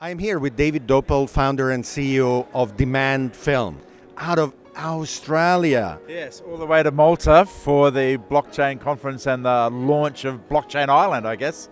I'm here with David Doepel, founder and CEO of Demand Film, out of Australia. Yes, all the way to Malta for the blockchain conference and the launch of Blockchain Island, I guess.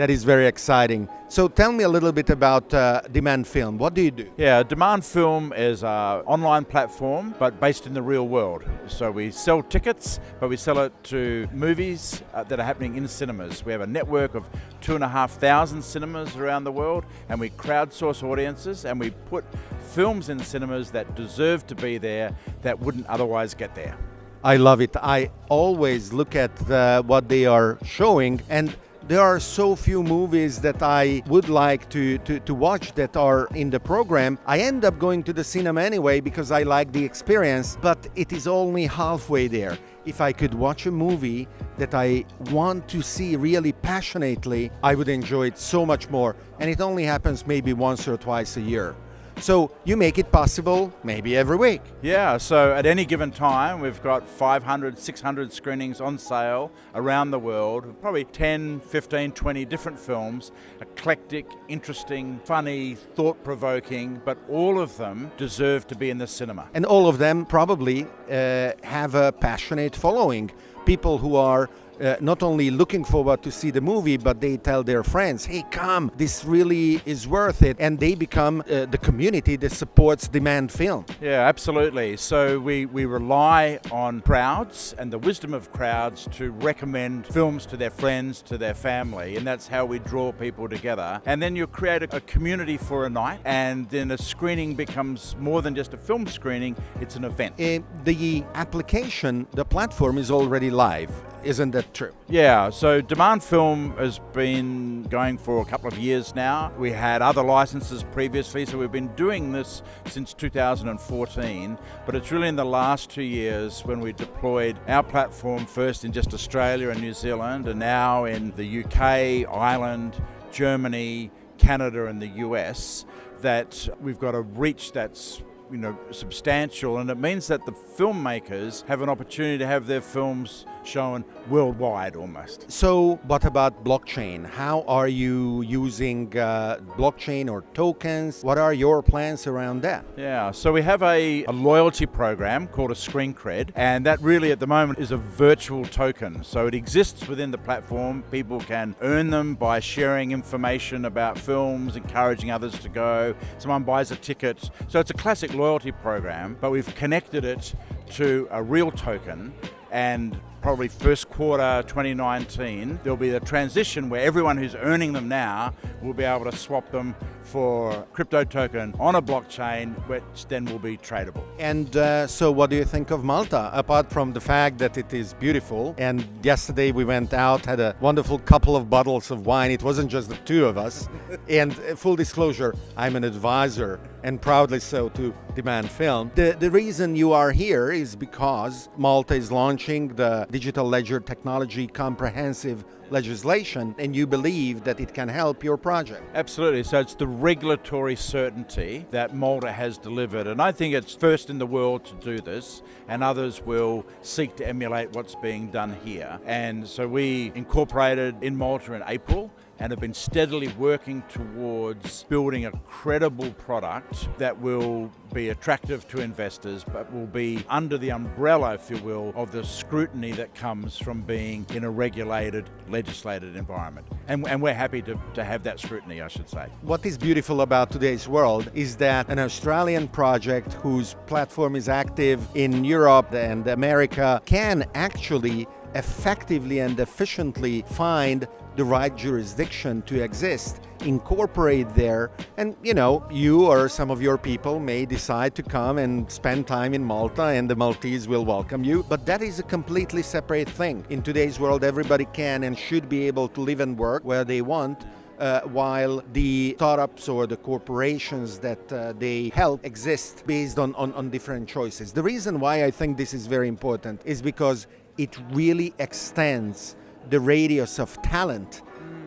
That is very exciting. So tell me a little bit about uh, Demand Film. What do you do? Yeah, Demand Film is an online platform, but based in the real world. So we sell tickets, but we sell it to movies uh, that are happening in cinemas. We have a network of two and a half thousand cinemas around the world, and we crowdsource audiences, and we put films in cinemas that deserve to be there that wouldn't otherwise get there. I love it. I always look at the, what they are showing and there are so few movies that I would like to, to, to, watch that are in the program. I end up going to the cinema anyway because I like the experience, but it is only halfway there. If I could watch a movie that I want to see really passionately, I would enjoy it so much more. And it only happens maybe once or twice a year. So you make it possible maybe every week. Yeah, so at any given time, we've got 500, 600 screenings on sale around the world, probably 10, 15, 20 different films, eclectic, interesting, funny, thought provoking, but all of them deserve to be in the cinema. And all of them probably uh, have a passionate following. People who are uh, not only looking forward to see the movie, but they tell their friends, hey, come, this really is worth it. And they become uh, the community that supports demand film. Yeah, absolutely. So we, we rely on crowds and the wisdom of crowds to recommend films to their friends, to their family. And that's how we draw people together. And then you create a, a community for a night. And then a screening becomes more than just a film screening, it's an event. Uh, the application, the platform is already live. Isn't that true? Yeah, so Demand Film has been going for a couple of years now. We had other licenses previously, so we've been doing this since 2014, but it's really in the last two years when we deployed our platform first in just Australia and New Zealand, and now in the UK, Ireland, Germany, Canada, and the US, that we've got a reach that's you know substantial and it means that the filmmakers have an opportunity to have their films shown worldwide almost. So what about blockchain? How are you using uh, blockchain or tokens? What are your plans around that? Yeah, so we have a, a loyalty program called a Screen Cred and that really at the moment is a virtual token. So it exists within the platform. People can earn them by sharing information about films, encouraging others to go. Someone buys a ticket. So it's a classic loyalty program, but we've connected it to a real token and probably first quarter 2019, there'll be a transition where everyone who's earning them now will be able to swap them for crypto token on a blockchain, which then will be tradable. And uh, so, what do you think of Malta? Apart from the fact that it is beautiful, and yesterday we went out, had a wonderful couple of bottles of wine. It wasn't just the two of us. and uh, full disclosure, I'm an advisor, and proudly so to Demand Film. The the reason you are here is because Malta is launching the digital ledger technology comprehensive legislation and you believe that it can help your project. Absolutely. So it's the regulatory certainty that Malta has delivered. And I think it's first in the world to do this, and others will seek to emulate what's being done here. And so we incorporated in Malta in April and have been steadily working towards building a credible product that will be attractive to investors, but will be under the umbrella, if you will, of the scrutiny that comes from being in a regulated, legislated environment. And, and we're happy to, to have that scrutiny, I should say. What is beautiful about today's world is that an Australian project whose platform is active in Europe and America can actually effectively and efficiently find the right jurisdiction to exist, incorporate there, and you know, you or some of your people may decide to come and spend time in Malta and the Maltese will welcome you, but that is a completely separate thing. In today's world, everybody can and should be able to live and work where they want. Uh, while the startups or the corporations that uh, they help exist based on, on, on different choices. The reason why I think this is very important is because it really extends the radius of talent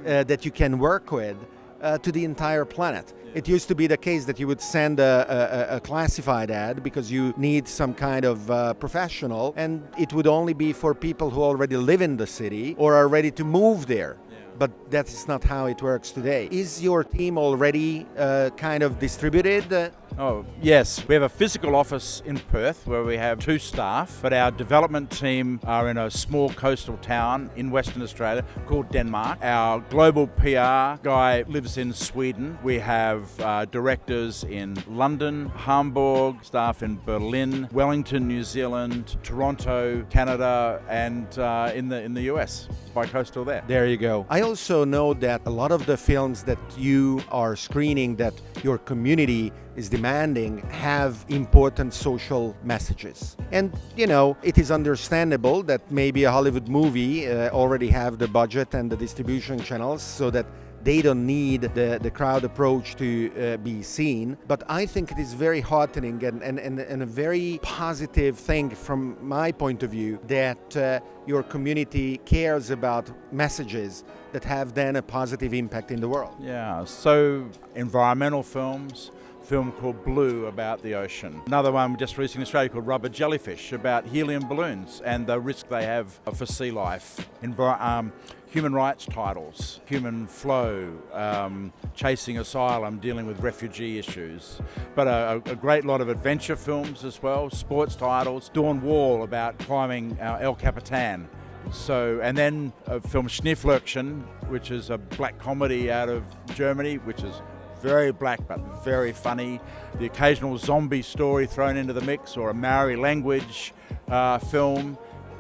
uh, that you can work with uh, to the entire planet. Yeah. It used to be the case that you would send a, a, a classified ad because you need some kind of uh, professional, and it would only be for people who already live in the city or are ready to move there. Yeah. but that is not how it works today. Is your team already uh, kind of distributed? Oh, yes. We have a physical office in Perth where we have two staff, but our development team are in a small coastal town in Western Australia called Denmark. Our global PR guy lives in Sweden. We have uh, directors in London, Hamburg, staff in Berlin, Wellington, New Zealand, Toronto, Canada, and uh, in the in the US by coastal there. There you go. I also know that a lot of the films that you are screening that your community is demanding have important social messages. And you know, it is understandable that maybe a Hollywood movie uh, already have the budget and the distribution channels so that they don't need the, the crowd approach to uh, be seen. But I think it is very heartening and, and, and, and, a very positive thing from my point of view that uh, your community cares about messages that have then a positive impact in the world. Yeah, so environmental films, film called Blue about the ocean. Another one just released in Australia called Rubber Jellyfish about helium balloons and the risk they have for sea life. Envi- um, human rights titles, Human Flow, um, Chasing Asylum, dealing with refugee issues. But a, a, great lot of adventure films as well, sports titles, Dawn Wall about climbing uh, El Capitan. So, and then a film Schneeflöckchen, which is a black comedy out of Germany, which is very black but very funny. The occasional zombie story thrown into the mix or a Maori language uh, film.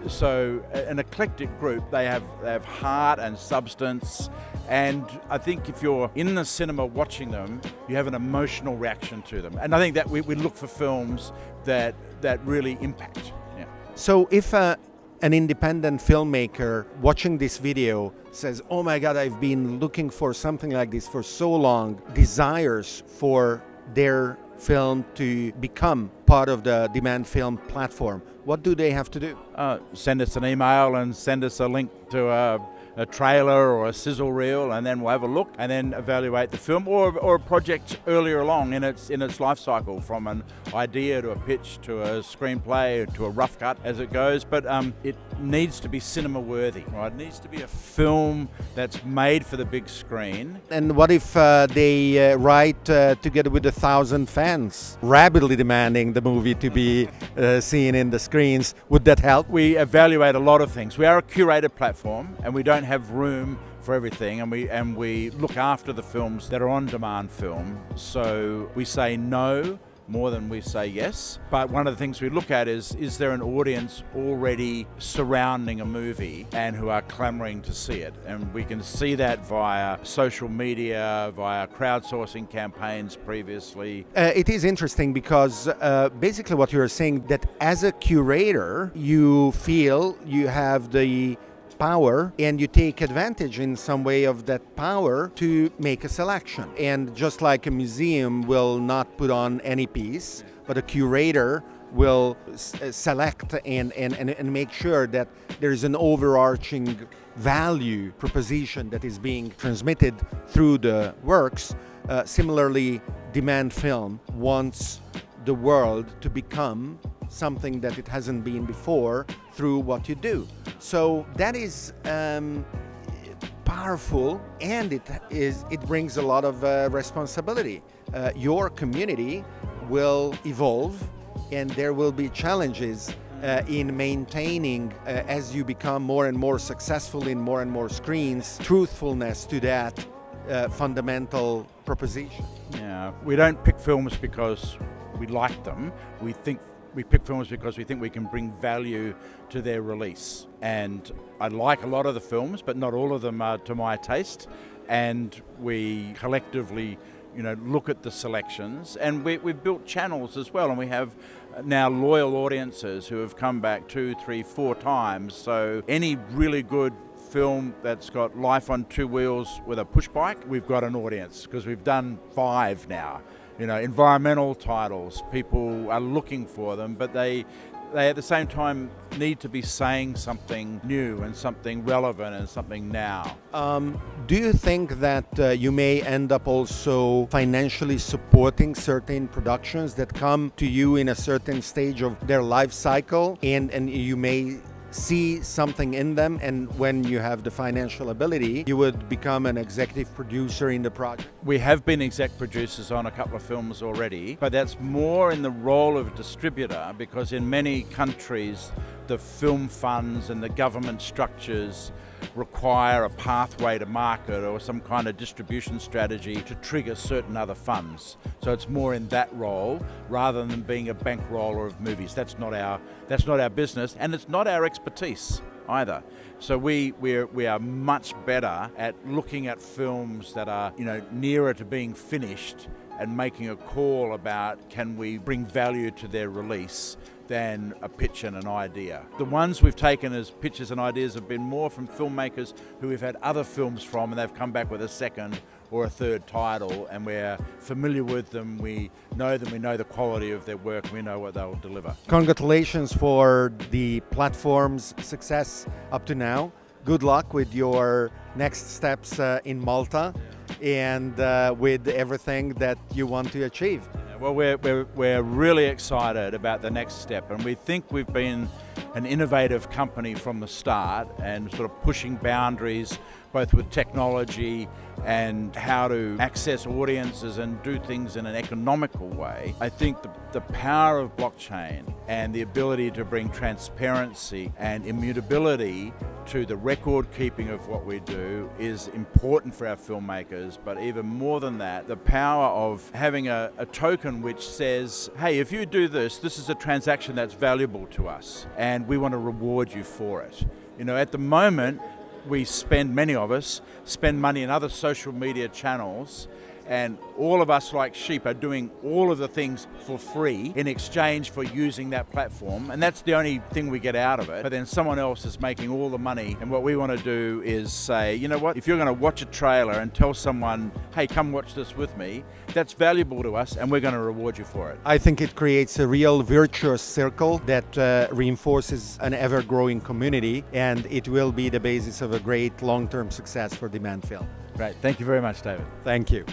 So an eclectic group. They have they have heart and substance, and I think if you're in the cinema watching them, you have an emotional reaction to them. And I think that we, we look for films that that really impact. Yeah. So if uh, an independent filmmaker watching this video says, "Oh my God, I've been looking for something like this for so long," desires for their film to become part of the demand film platform, what do they have to do? Uh, send us an email and send us a link to a a trailer or a sizzle reel, and then we'll have a look and then evaluate the film or, or a project earlier along in its in its life cycle, from an idea to a pitch to a screenplay to a rough cut as it goes. But um, it needs to be cinema worthy, right? It needs to be a film that's made for the big screen. And what if uh, they uh, write uh, together with a thousand fans, rapidly demanding the movie to be uh, seen in the screens? Would that help? We evaluate a lot of things. We are a curated platform, and we don't don't have room for everything and we and we look after the films that are on demand film. So we say no more than we say yes. But one of the things we look at is is there an audience already surrounding a movie and who are clamoring to see it? And we can see that via social media via crowdsourcing campaigns previously. Uh, it is interesting because uh, basically what you're saying that as a curator you feel you have the power and you take advantage in some way of that power to make a selection. And just like a museum will not put on any piece, but a curator will uh, select and, and, and, and make sure that there is an overarching value proposition that is being transmitted through the works. Uh, similarly, demand film wants the world to become something that it hasn't been before through what you do. So that is um, powerful, and it is it brings a lot of uh, responsibility. Uh, your community will evolve, and there will be challenges. Uh, in maintaining uh, as you become more and more successful in more and more screens, truthfulness to that uh, fundamental proposition. Yeah, we don't pick films because we like them. We think we pick films because we think we can bring value to their release. And I like a lot of the films, but not all of them are to my taste. And we collectively, you know, look at the selections, and we, we've built channels as well, and we have now loyal audiences who have come back two, three, four times. So any really good film that's got life on two wheels with a push bike, we've got an audience because we've done five now you know, environmental titles. People are looking for them, but they they at the same time need to be saying something new and something relevant and something now. Um, do you think that uh, you may end up also financially supporting certain productions that come to you in a certain stage of their life cycle and, and you may see something in them, and when you have the financial ability, you would become an executive producer in the project. We have been exec producers on a couple of films already, but that's more in the role of distributor because in many countries, the film funds and the government structures require a pathway to market or some kind of distribution strategy to trigger certain other funds. So it's more in that role rather than being a bankroller of movies. That's not our that's not our business and it's not our expertise either. So we we're, we are much better at looking at films that are you know nearer to being finished and making a call about can we bring value to their release than a pitch and an idea. The ones we've taken as pitches and ideas have been more from filmmakers who we've had other films from and they've come back with a second or a third title and we're familiar with them, we know them, we know the quality of their work, we know what they'll deliver. Congratulations for the platform's success up to now. Good luck with your next steps uh, in Malta and uh, with everything that you want to achieve. Well, we're, we're, we're really excited about the next step, and we think we've been an innovative company from the start and sort of pushing boundaries both with technology and how to access audiences and do things in an economical way. I think the, the power of blockchain and the ability to bring transparency and immutability to the record keeping of what we do is important for our filmmakers, but even more than that, the power of having a, a, token which says, hey, if you do this, this is a transaction that's valuable to us, and we want to reward you for it. You know, at the moment, we spend, many of us, spend money in other social media channels and all of us like sheep are doing all of the things for free in exchange for using that platform. And that's the only thing we get out of it. But then someone else is making all the money. And what we want to do is say you know what? If you're going to watch a trailer and tell someone hey come watch this with me that's valuable to us and we're going to reward you for it. I think it creates a real virtuous circle that uh, reinforces an ever-growing community. And it will be the basis of a great long-term success for demand film Great. Thank you very much, David. Thank you.